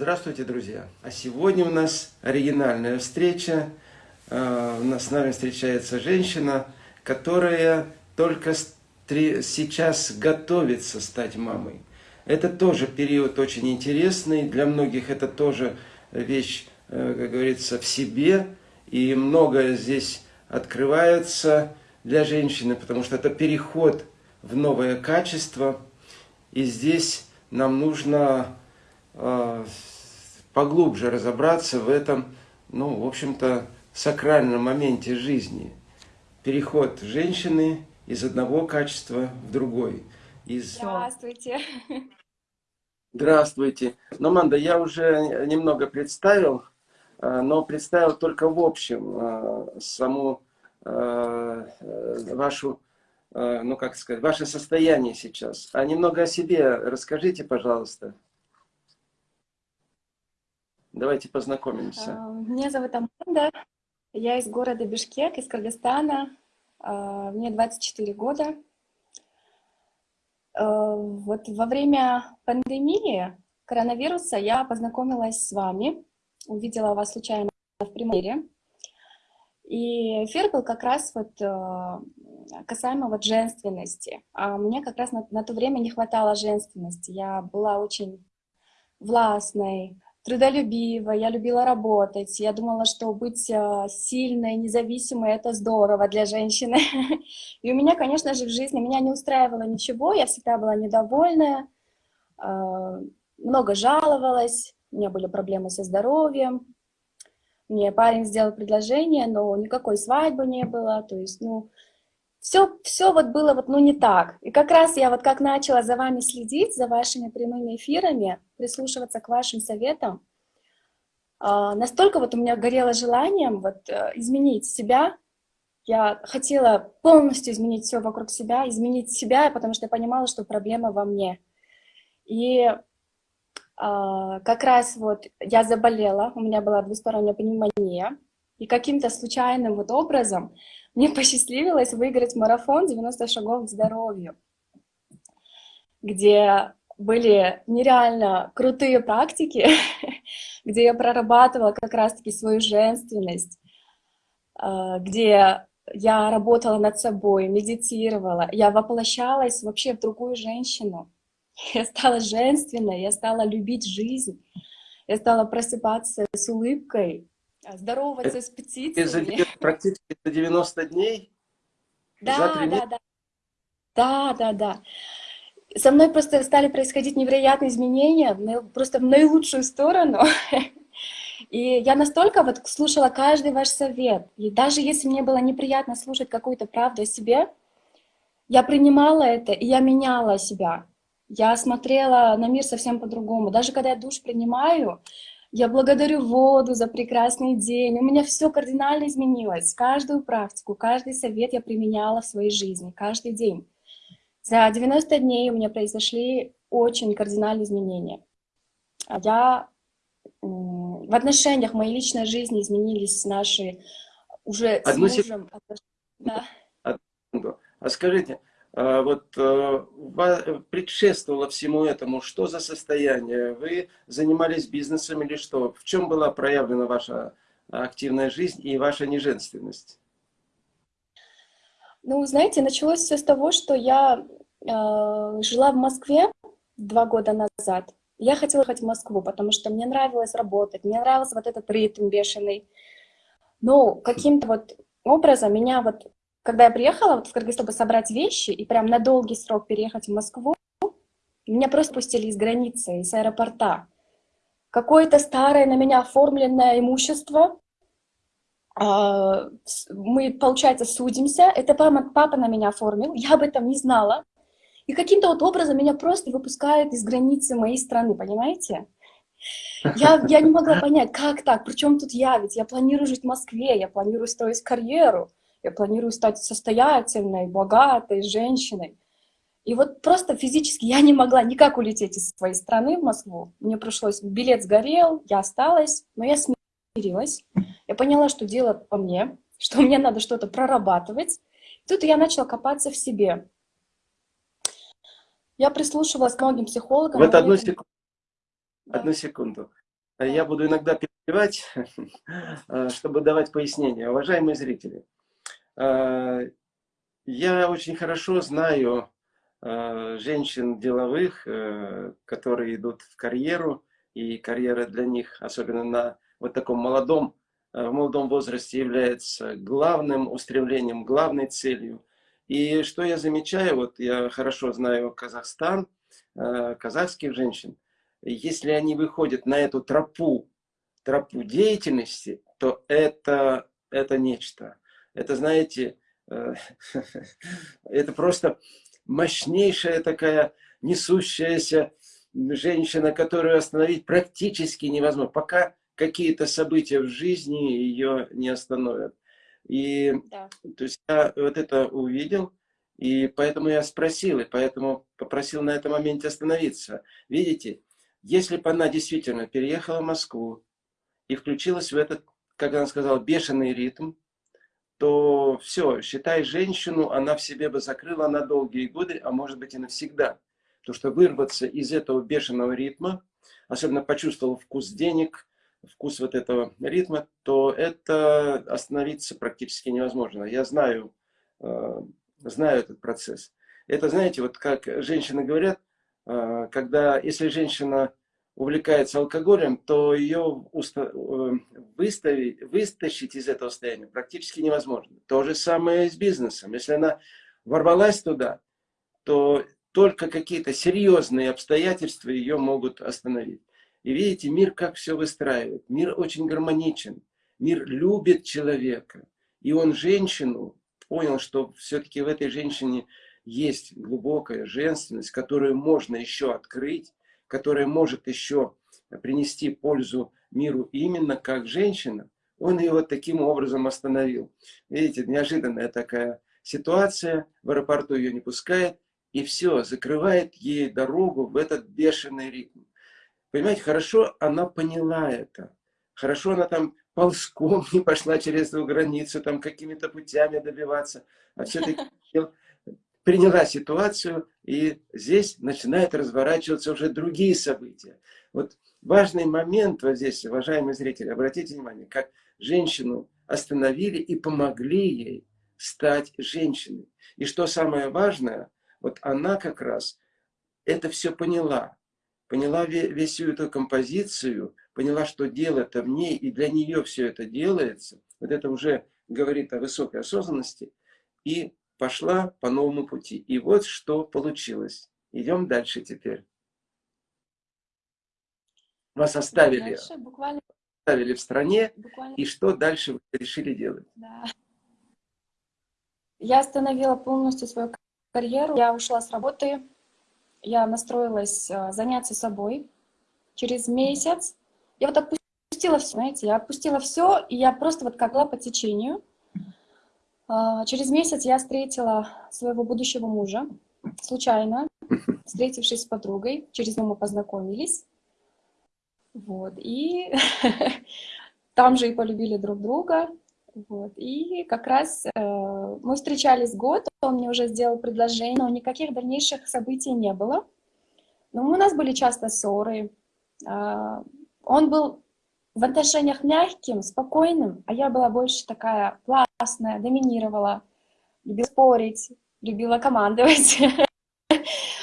Здравствуйте, друзья! А сегодня у нас оригинальная встреча. А, у нас с нами встречается женщина, которая только сейчас готовится стать мамой. Это тоже период очень интересный. Для многих это тоже вещь, э, как говорится, в себе. И многое здесь открывается для женщины, потому что это переход в новое качество. И здесь нам нужно а, поглубже разобраться в этом, ну, в общем-то, сакральном моменте жизни. Переход женщины из одного качества в другой. Из... Здравствуйте. Здравствуйте. Ну, Манда, я уже немного представил, а, но представил только в общем а, саму вашу, ну, как сказать, ваше состояние сейчас. А немного о себе расскажите, пожалуйста. Давайте познакомимся. А, меня зовут Аманда, я из города Бишкек, из Кыргызстана. А, мне 24 года. А, вот во время пандемии коронавируса я познакомилась с вами, увидела вас случайно в прямом И эфир был как раз вот касаемо вот женственности. А мне как раз на, на то время не хватало женственности. Я была очень властной, трудолюбива, я любила работать, я думала, что быть а, сильной, независимой — это здорово для женщины. И у меня, конечно же, в жизни меня не устраивало ничего, я всегда была недовольная, а, много жаловалась, у меня были проблемы со здоровьем, мне парень сделал предложение, но никакой свадьбы не было, то есть, ну, все, все вот было вот, ну, не так. И как раз я вот как начала за вами следить, за вашими прямыми эфирами, прислушиваться к вашим советам, а, настолько вот у меня горело желанием вот э, изменить себя, я хотела полностью изменить все вокруг себя, изменить себя, потому что я понимала, что проблема во мне. И а, как раз вот я заболела, у меня была двусторонняя пневмония, и каким-то случайным вот образом мне посчастливилось выиграть марафон 90 шагов к здоровью, где были нереально крутые практики, где я прорабатывала как раз-таки свою женственность, а, где я работала над собой, медитировала, я воплощалась вообще в другую женщину. Я стала женственной, я стала любить жизнь, я стала просыпаться с улыбкой, здороваться с птицами. Практически за 90 дней? Да, да, да. Да, да, да. Со мной просто стали происходить невероятные изменения, просто в наилучшую сторону. И я настолько вот слушала каждый ваш совет. И даже если мне было неприятно слушать какую-то правду о себе, я принимала это, и я меняла себя. Я смотрела на мир совсем по-другому. Даже когда я душ принимаю, я благодарю воду за прекрасный день. У меня все кардинально изменилось. Каждую практику, каждый совет я применяла в своей жизни, каждый день. За 90 дней у меня произошли очень кардинальные изменения. Я в отношениях моей личной жизни изменились наши уже Одну с мужем. Сек... Да. А скажите, а вот э, предшествовало всему этому, что за состояние? Вы занимались бизнесом или что? В чем была проявлена ваша активная жизнь и ваша неженственность? Ну, знаете, началось все с того, что я э, жила в Москве два года назад. Я хотела ехать в Москву, потому что мне нравилось работать, мне нравился вот этот ритм бешеный. Но каким-то вот образом меня вот когда я приехала вот в Кыргызстан, чтобы собрать вещи и прям на долгий срок переехать в Москву, меня просто пустили из границы, из аэропорта. Какое-то старое на меня оформленное имущество, а, мы, получается, судимся, это папа, папа на меня оформил, я об этом не знала, и каким-то вот образом меня просто выпускают из границы моей страны, понимаете? Я, я не могла понять, как так, причем тут я, ведь я планирую жить в Москве, я планирую строить карьеру, я планирую стать состоятельной, богатой женщиной. И вот просто физически я не могла никак улететь из своей страны в Москву. Мне пришлось, билет сгорел, я осталась, но я смирилась. Я поняла, что дело по мне, что мне надо что-то прорабатывать. Тут я начала копаться в себе. Я прислушивалась к многим психологам. Вот одну секунду. Да. Одну секунду. Я буду иногда перебивать, чтобы давать пояснения. Уважаемые зрители, я очень хорошо знаю женщин деловых, которые идут в карьеру, и карьера для них, особенно на вот таком молодом, в молодом возрасте, является главным устремлением, главной целью. И что я замечаю, вот я хорошо знаю Казахстан, казахских женщин, если они выходят на эту тропу, тропу деятельности, то это, это нечто. Это, знаете, э, это просто мощнейшая такая несущаяся женщина, которую остановить практически невозможно, пока какие-то события в жизни ее не остановят. И да. то есть я вот это увидел, и поэтому я спросил, и поэтому попросил на этом моменте остановиться. Видите, если бы она действительно переехала в Москву и включилась в этот, как она сказала, бешеный ритм, то все, считай, женщину она в себе бы закрыла на долгие годы, а может быть и навсегда. Потому что вырваться из этого бешеного ритма, особенно почувствовал вкус денег, вкус вот этого ритма, то это остановиться практически невозможно. Я знаю, э, знаю этот процесс. Это, знаете, вот как женщины говорят, а, когда, если женщина увлекается алкоголем, то ее э, выставить, вытащить из этого состояния практически невозможно. То же самое и с бизнесом. Если она ворвалась туда, то только какие-то серьезные обстоятельства ее могут остановить. И видите, мир как все выстраивает. Мир очень гармоничен. Мир любит человека. И он женщину понял, что все-таки в этой женщине есть глубокая женственность, которую можно еще открыть, которая может еще принести пользу миру именно как женщина, он ее вот таким образом остановил. Видите, неожиданная такая ситуация, в аэропорту ее не пускает, и все, закрывает ей дорогу в этот бешеный ритм. Понимаете, хорошо она поняла это. Хорошо она там ползком не пошла через эту границу, там какими-то путями добиваться, а все-таки приняла ситуацию, и здесь начинают разворачиваться уже другие события. Вот важный момент вот здесь, уважаемые зрители, обратите внимание, как женщину остановили и помогли ей стать женщиной. И что самое важное, вот она как раз это все поняла. Поняла весь всю эту композицию, поняла, что дело-то в ней, и для нее все это делается. Вот это уже говорит о высокой осознанности. И пошла по новому пути. И вот что получилось. Идем дальше теперь. Вас оставили, дальше буквально... оставили в стране, буквально... и что дальше вы решили делать? Да. Я остановила полностью свою карьеру, я ушла с работы, я настроилась а, заняться собой. Через месяц я вот отпустила все, знаете, я отпустила все, и я просто вот как была по течению. А, через месяц я встретила своего будущего мужа, случайно, встретившись с подругой, через него мы познакомились. Вот, и там же и полюбили друг друга. Вот, и как раз э, мы встречались год, он мне уже сделал предложение, но никаких дальнейших событий не было. Но у нас были часто ссоры. Э, он был в отношениях мягким, спокойным, а я была больше такая властная, доминировала, любила спорить, любила командовать.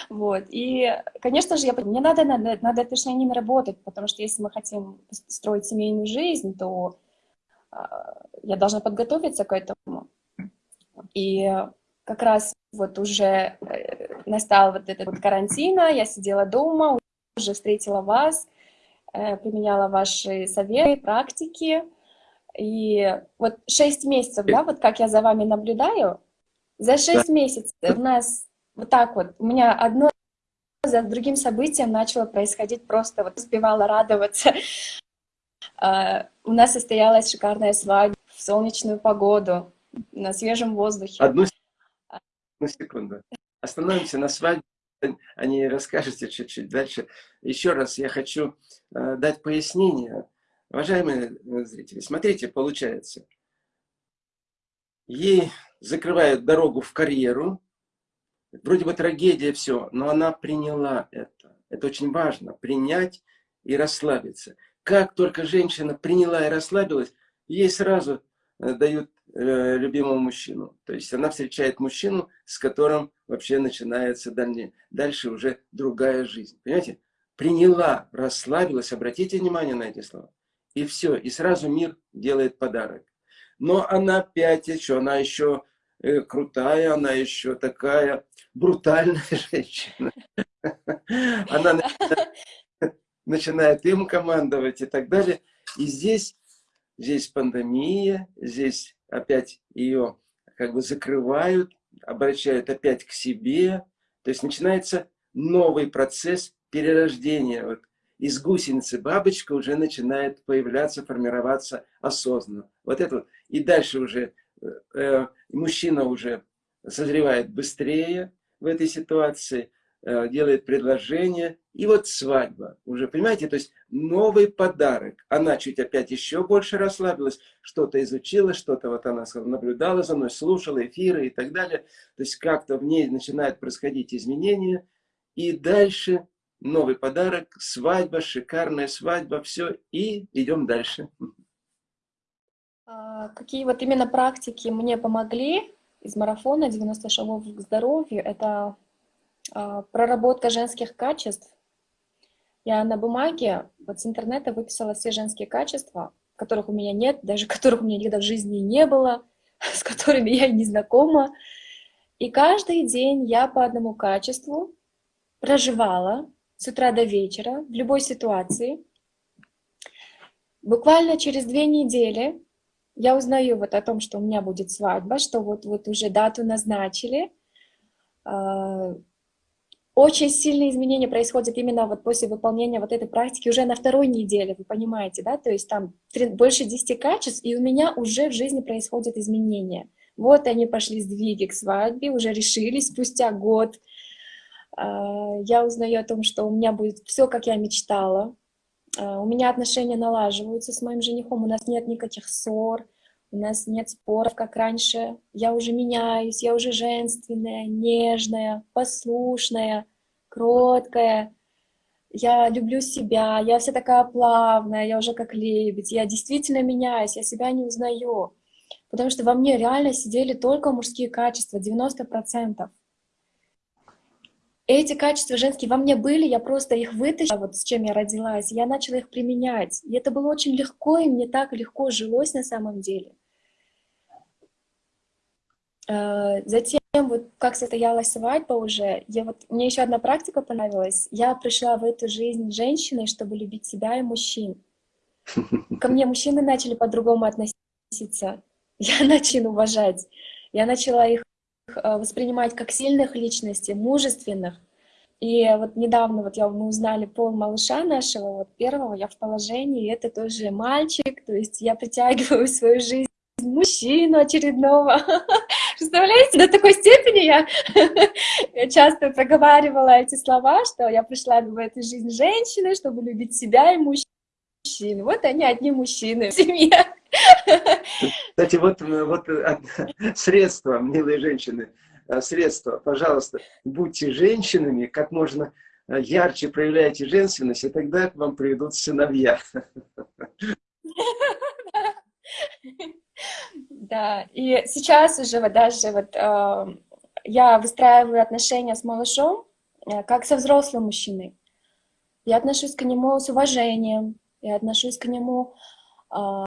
Вот. И, конечно же, я, мне надо над, над отношениями работать, потому что если мы хотим строить семейную жизнь, то э, я должна подготовиться к этому. И как раз вот уже э, настал вот этот вот карантин, я сидела дома, уже встретила вас, применяла ваши советы, практики. И вот 6 месяцев, да, вот как я за вами наблюдаю, за 6 да. месяцев у нас вот так вот, у меня одно за другим событием начало происходить, просто вот успевала радоваться. А, у нас состоялась шикарная свадьба в солнечную погоду, на свежем воздухе. Одну, одну секунду. Остановимся на свадьбе о ней расскажете чуть-чуть дальше. Еще раз я хочу э, дать пояснение. Уважаемые зрители, смотрите, получается, ей закрывают дорогу в карьеру, вроде бы трагедия, все, но она приняла это. Это очень важно, принять и расслабиться. как только женщина приняла и расслабилась, ей сразу э, дают э, любимого мужчину. То есть она встречает мужчину, с которым вообще начинается дальше, дальше уже другая жизнь. Понимаете? Приняла, расслабилась, обратите внимание на эти слова. И все, и сразу мир делает подарок. Но она опять еще, она еще э, крутая, она еще такая брутальная женщина. Она начинает им командовать и так далее. И здесь, здесь пандемия, здесь опять ее как бы закрывают, обращают опять к себе. То есть начинается новый процесс перерождения. Вот из гусеницы бабочка уже начинает появляться, формироваться осознанно. Вот это вот. И дальше уже э, э мужчина уже созревает быстрее в этой ситуации, э, делает предложение, и вот свадьба. Уже, понимаете, то есть новый подарок. Она чуть опять еще больше расслабилась, что-то изучила, что-то вот она наблюдала за мной, слушала эфиры и так далее. То есть как-то в ней начинают происходить изменения. И дальше новый подарок, свадьба, шикарная свадьба, все, и идем дальше. А, какие вот именно практики мне помогли из марафона 90 шагов к здоровью? Это а, проработка женских качеств. Я на бумаге вот с интернета выписала все женские качества, которых у меня нет, даже которых у меня никогда в жизни не было, с которыми я не знакома. И каждый день я по одному качеству проживала с утра до вечера, в любой ситуации. Буквально через две недели я узнаю вот о том, что у меня будет свадьба, что вот, вот уже дату назначили. Очень сильные изменения происходят именно вот после выполнения вот этой практики уже на второй неделе, вы понимаете, да? То есть там больше 10 качеств, и у меня уже в жизни происходят изменения. Вот они пошли сдвиги к свадьбе, уже решились спустя год, а, я узнаю о том, что у меня будет все, как я мечтала. А, у меня отношения налаживаются с моим женихом, у нас нет никаких ссор, у нас нет споров, как раньше. Я уже меняюсь, я уже женственная, нежная, послушная, кроткая. Я люблю себя, я вся такая плавная, я уже как лебедь. Я действительно меняюсь, я себя не узнаю. Потому что во мне реально сидели только мужские качества, 90% эти качества женские во мне были, я просто их вытащила, вот с чем я родилась, я начала их применять. И это было очень легко, и мне так легко жилось на самом деле. Э, затем, вот как состоялась свадьба уже, я вот, мне еще одна практика понравилась. Я пришла в эту жизнь женщиной, чтобы любить себя и мужчин. Ко мне мужчины начали по-другому относиться. Я начала уважать. Я начала их воспринимать как сильных личностей, мужественных. И вот недавно вот я, мы узнали пол малыша нашего, вот первого, я в положении, это тоже мальчик, то есть я притягиваю в свою жизнь мужчину очередного. Представляете, до такой степени я, я часто проговаривала эти слова, что я пришла в эту жизнь женщины, чтобы любить себя и мужчин. Вот они одни мужчины в семье. Кстати, вот, вот э, средства, милые женщины, э, средства, пожалуйста, будьте женщинами, как можно э, ярче проявляйте женственность, и тогда к вам приведут сыновья. Да, и сейчас уже вот даже вот э, я выстраиваю отношения с малышом, э, как со взрослым мужчиной. Я отношусь к нему с уважением, я отношусь к нему э,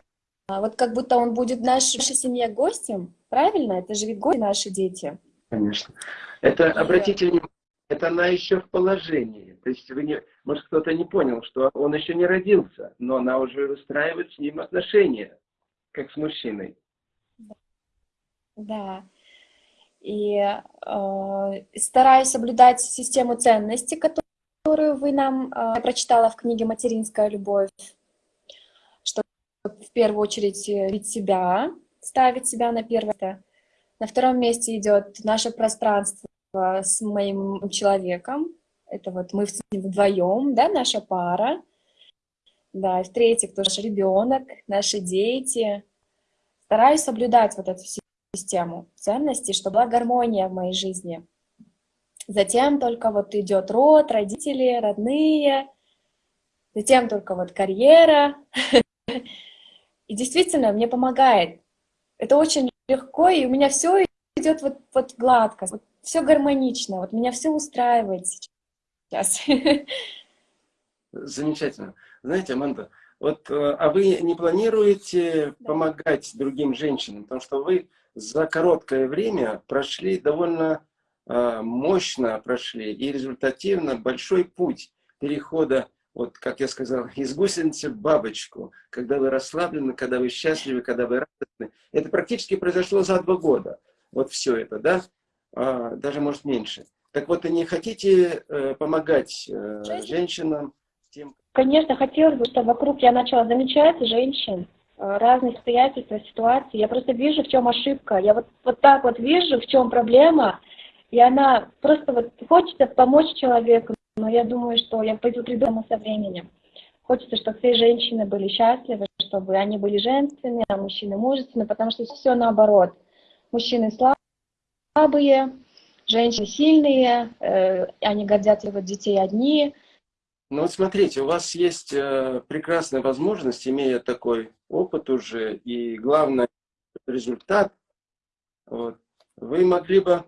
а вот как будто он будет в нашей, семье гостем, правильно? Это же ведь гости наши дети. Конечно. Это, И... обратите внимание, это она еще в положении. То есть, вы не, может, кто-то не понял, что он еще не родился, но она уже выстраивает с ним отношения, как с мужчиной. Да. И э, стараюсь соблюдать систему ценностей, которую вы нам э, прочитала в книге «Материнская любовь» в первую очередь э, ведь себя, ставить себя на первое. На втором месте идет наше пространство с моим человеком. Это вот мы вдвоем, да, наша пара. Да, и в-третьих, тоже наш ребенок, наши дети. Стараюсь соблюдать вот эту систему ценностей, чтобы была гармония в моей жизни. Затем только вот идет род, родители, родные, затем только вот карьера. И действительно, мне помогает. Это очень легко, и у меня все идет вот, вот гладко, вот все гармонично, вот меня все устраивает сейчас. Замечательно. Знаете, Аманда, вот, э, а вы не планируете да. помогать другим женщинам? Потому что вы за короткое время прошли довольно э, мощно прошли и результативно большой путь перехода, вот как я сказал, из гусеницы бабочку, когда вы расслаблены, когда вы счастливы, когда вы радостны. Это практически произошло за два года. Вот все это, да? А, даже может меньше. Так вот, и не хотите э, помогать э, женщинам, тем... Конечно, хотелось бы, чтобы вокруг я начала замечать женщин, э, разные обстоятельства, ситуации. Я просто вижу, в чем ошибка. Я вот, вот так вот вижу, в чем проблема, и она просто вот хочется помочь человеку, но я думаю, что я пойду придумаю со временем. Хочется, чтобы все женщины были счастливы, чтобы они были женственные, а мужчины мужественные, потому что все наоборот. Мужчины слабые, женщины сильные, э, они гордятся вот детей одни, ну вот смотрите, у вас есть э, прекрасная возможность, имея такой опыт уже, и главное, результат, вот, вы могли бы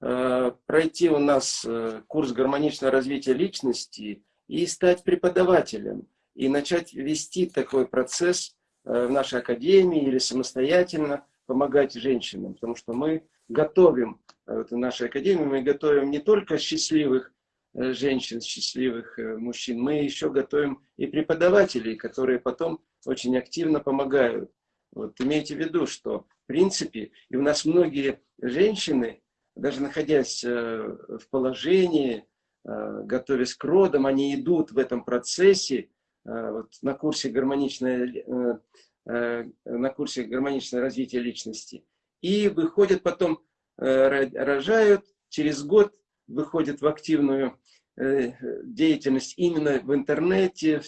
пройти у нас э, курс гармоничного развития личности и стать преподавателем, и начать вести такой процесс э, в нашей академии или самостоятельно помогать женщинам, потому что мы готовим, э, вот в нашей академии мы готовим не только счастливых Э, женщин, счастливых э, мужчин, мы еще готовим и преподавателей, которые потом очень активно помогают. Вот имейте в виду, что в принципе, и у нас многие женщины, даже находясь э, в положении, готовясь к родам, они идут в этом процессе, вот на курсе гармоничное, на курсе гармоничное развитие личности, и выходят потом, рожают, через год выходят в активную э, деятельность именно в интернете,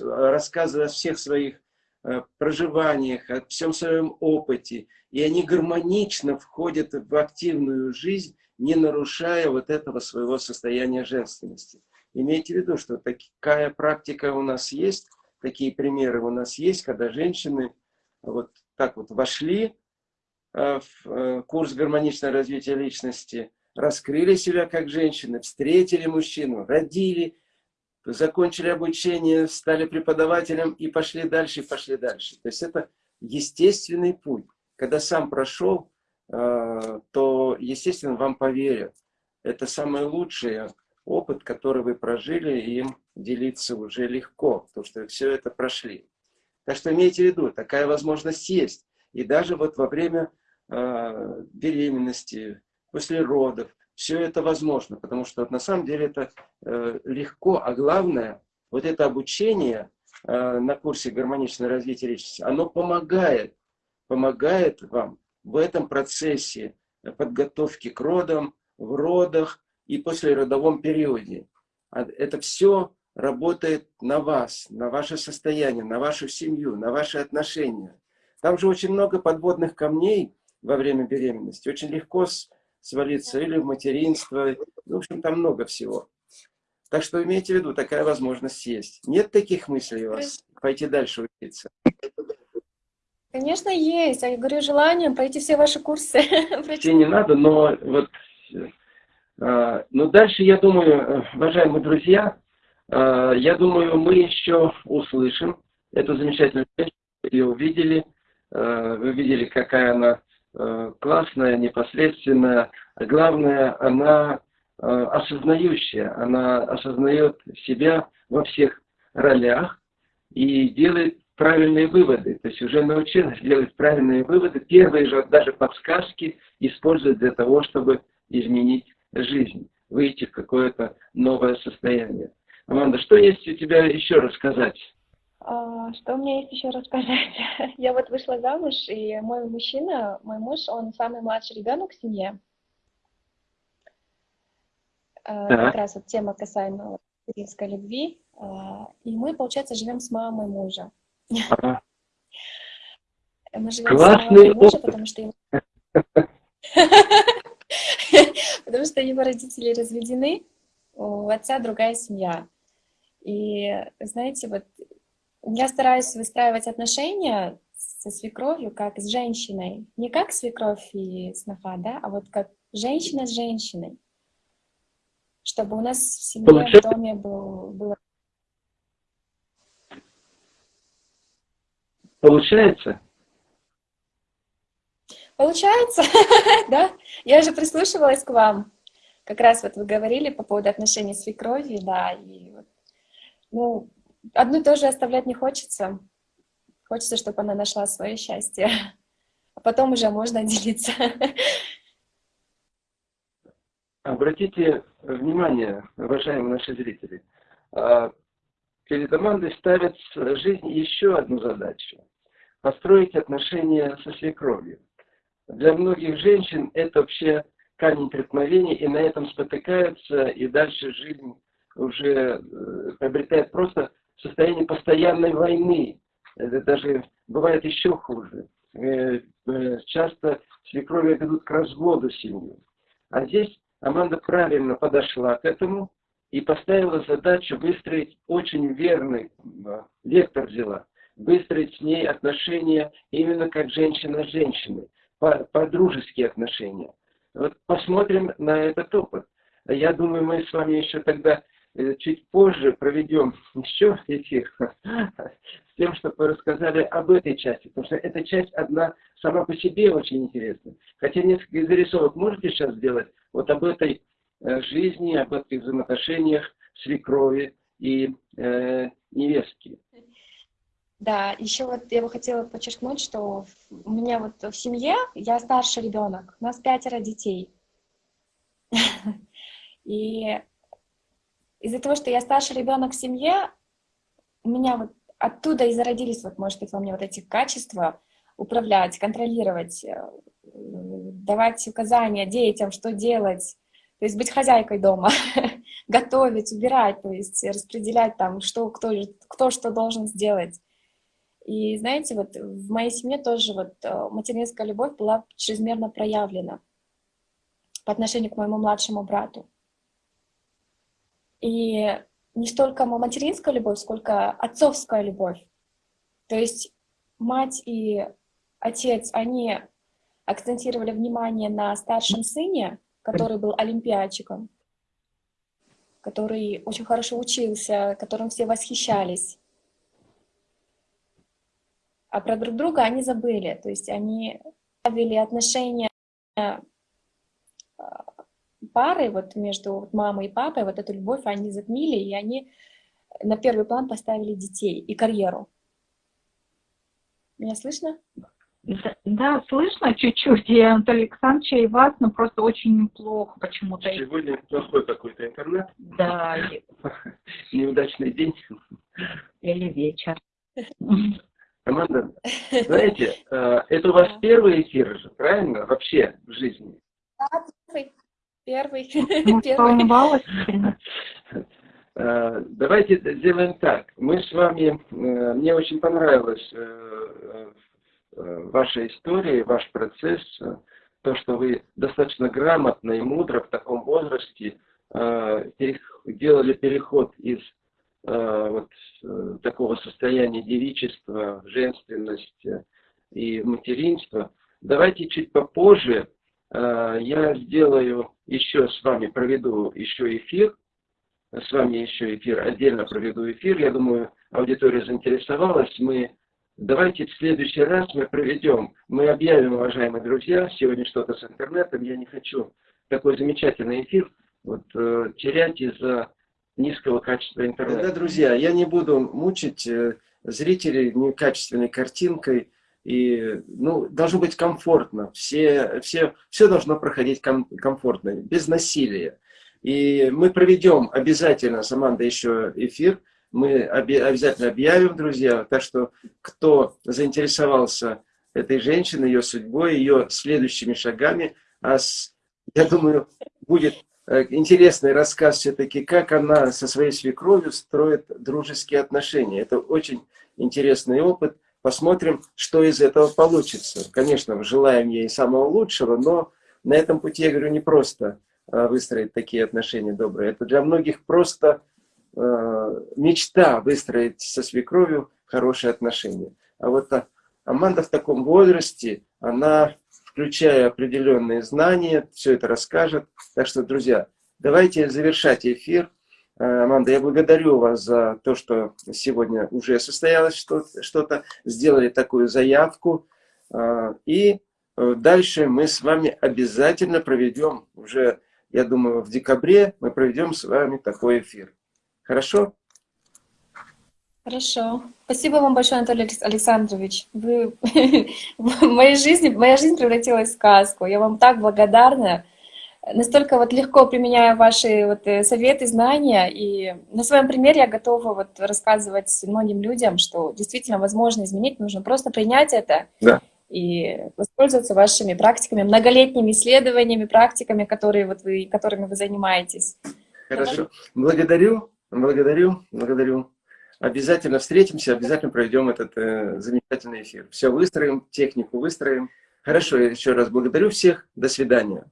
рассказывая о всех своих э, проживаниях, о всем своем опыте. И они гармонично входят в активную жизнь, не нарушая вот этого своего состояния женственности. Имейте в виду, что такая практика у нас есть, такие примеры у нас есть, когда женщины вот так вот вошли э, в курс гармоничного развития личности, раскрыли себя как женщины, встретили мужчину, родили, закончили обучение, стали преподавателем и пошли дальше, и пошли дальше. То есть это естественный путь. Когда сам прошел, э, то, естественно, вам поверят. Это самый лучший опыт, который вы прожили, и им делиться уже легко, потому что все это прошли. Так что имейте в виду, такая возможность есть. И даже вот во время э, беременности, после родов. Все это возможно, потому что на самом деле это э, легко, а главное, вот это обучение э, на курсе гармоничное развитие личности, оно помогает, помогает вам в этом процессе подготовки к родам, в родах и после родовом периоде. А это все работает на вас, на ваше состояние, на вашу семью, на ваши отношения. Там же очень много подводных камней во время беременности. Очень легко свалиться, или в материнство. В общем, там много всего. Так что имейте в виду, такая возможность есть. Нет таких мыслей у вас пойти дальше учиться? Конечно, есть. Я говорю, желание пройти все ваши курсы. Все не надо, но вот... А, но дальше, я думаю, уважаемые друзья, а, я думаю, мы еще услышим эту замечательную песню, ее увидели. А, вы видели, какая она Э, классная, непосредственная. Главное, она э, осознающая, она осознает себя во всех ролях и делает правильные выводы. То есть уже научилась делать правильные выводы. Первые же даже подсказки использовать для того, чтобы изменить жизнь, выйти в какое-то новое состояние. Аманда, что есть у тебя еще рассказать? А, что у меня есть еще рассказать? Я вот вышла замуж, и мой мужчина, мой муж, он самый младший ребенок в семье. А, как раз вот тема касаемо материнской любви. А, и мы, получается, живем с мамой мужа. Мы живем Классный с мамой мужа, потому что его... потому что его родители разведены, у отца другая семья. И, знаете, вот я стараюсь выстраивать отношения со свекровью как с женщиной. Не как свекровь и сноха, да, а вот как женщина с женщиной. Чтобы у нас в семье, Получается... в доме был, было... Получается? Получается, да. Я же прислушивалась к вам. Как раз вот вы говорили по поводу отношений с свекровью, да, и вот, ну, одну и то же оставлять не хочется. Хочется, чтобы она нашла свое счастье. А потом уже можно делиться. Обратите внимание, уважаемые наши зрители, а, перед Амандой ставят в жизни еще одну задачу – построить отношения со свекровью. Для многих женщин это вообще камень преткновения, и на этом спотыкаются, и дальше жизнь уже э, приобретает просто состояние постоянной войны. Это даже бывает еще хуже. Э, э, часто свекрови ведут к разводу семьи. А здесь Аманда правильно подошла к этому и поставила задачу выстроить очень верный вектор взяла, выстроить с ней отношения именно как женщина с женщиной, по-дружеские отношения. Вот посмотрим на этот опыт. Я думаю, мы с вами еще тогда Э, чуть позже проведем еще эфир с тем, чтобы рассказали об этой части, потому что эта часть одна сама по себе очень интересна. Хотя несколько зарисовок можете сейчас сделать вот об этой э, жизни, об этих взаимоотношениях свекрови и э, невестки. Да, еще вот я бы хотела подчеркнуть, что у меня вот в семье, я старший ребенок, у нас пятеро детей. И из-за того, что я старший ребенок в семье, у меня вот оттуда и зародились, вот, может быть, во мне вот эти качества управлять, контролировать, э, давать указания детям, что делать, то есть быть хозяйкой дома, готовить, убирать, то есть распределять там, что, кто, кто что должен сделать. И знаете, вот в моей семье тоже вот э, материнская любовь была чрезмерно проявлена по отношению к моему младшему брату. И не столько материнская любовь, сколько отцовская любовь. То есть мать и отец, они акцентировали внимание на старшем сыне, который был олимпиадчиком, который очень хорошо учился, которым все восхищались. А про друг друга они забыли, то есть они ставили отношения пары, вот между мамой и папой, вот эту любовь они затмили, и они на первый план поставили детей и карьеру. Меня слышно? Да, да слышно чуть-чуть, и Анатолий Александрович, и вас, но просто очень плохо почему-то. Сегодня плохой какой-то интернет? Да. Неудачный день. Или вечер. Команда, знаете, э, это у вас первый эфир же, правильно, вообще в жизни? Да, первый. Первый. Первый. Э, давайте сделаем так. Мы с вами, э, мне очень понравилась э, ваша история, ваш процесс, то, что вы достаточно грамотно и мудро в таком возрасте делали переход из вот такого состояния девичества, женственности и материнства. Давайте чуть попозже я сделаю еще с вами, проведу еще эфир, с вами еще эфир, отдельно проведу эфир. Я думаю, аудитория заинтересовалась. Мы давайте в следующий раз мы проведем, мы объявим, уважаемые друзья, сегодня что-то с интернетом. Я не хочу такой замечательный эфир вот, э, терять из-за низкого качества интернета. Да, друзья, я не буду мучить э, зрителей некачественной картинкой. И, ну, должно быть комфортно. Все, все, все должно проходить ком, комфортно, без насилия. И мы проведем обязательно с Амандой еще эфир. Мы оби обязательно объявим, друзья. Так что, кто заинтересовался этой женщиной, ее судьбой, ее следующими шагами, а с, я думаю, будет э, интересный рассказ все-таки, как она со своей свекровью строит дружеские отношения. Это очень интересный опыт. Посмотрим, что из этого получится. Конечно, желаем ей самого лучшего, но на этом пути, я говорю, не просто а, выстроить такие отношения добрые. Это для многих просто э, мечта выстроить со свекровью хорошие отношения. А вот а, Аманда в таком возрасте, она, включая определенные знания, все это расскажет. Так что, друзья, давайте завершать эфир. Э, Аманда, я благодарю вас за то, что сегодня уже состоялось что-то, сделали такую заявку. Э, и э, дальше мы с вами обязательно проведем, уже, я думаю, в декабре мы проведем с вами такой эфир. Хорошо? Хорошо. Спасибо вам большое, Анатолий Александрович. Вы... в моей жизни, моя жизнь превратилась в сказку. Я вам так благодарна настолько вот легко применяю ваши вот э, советы, знания, и на своем примере я готова вот рассказывать многим людям, что действительно возможно изменить, нужно просто принять это да. и воспользоваться вашими практиками, многолетними исследованиями, практиками, которые вот вы, которыми вы занимаетесь. Хорошо. Благодарю, благодарю, благодарю. Обязательно встретимся, обязательно проведем этот э, замечательный эфир. Все выстроим, технику выстроим. Хорошо, еще раз благодарю всех. До свидания.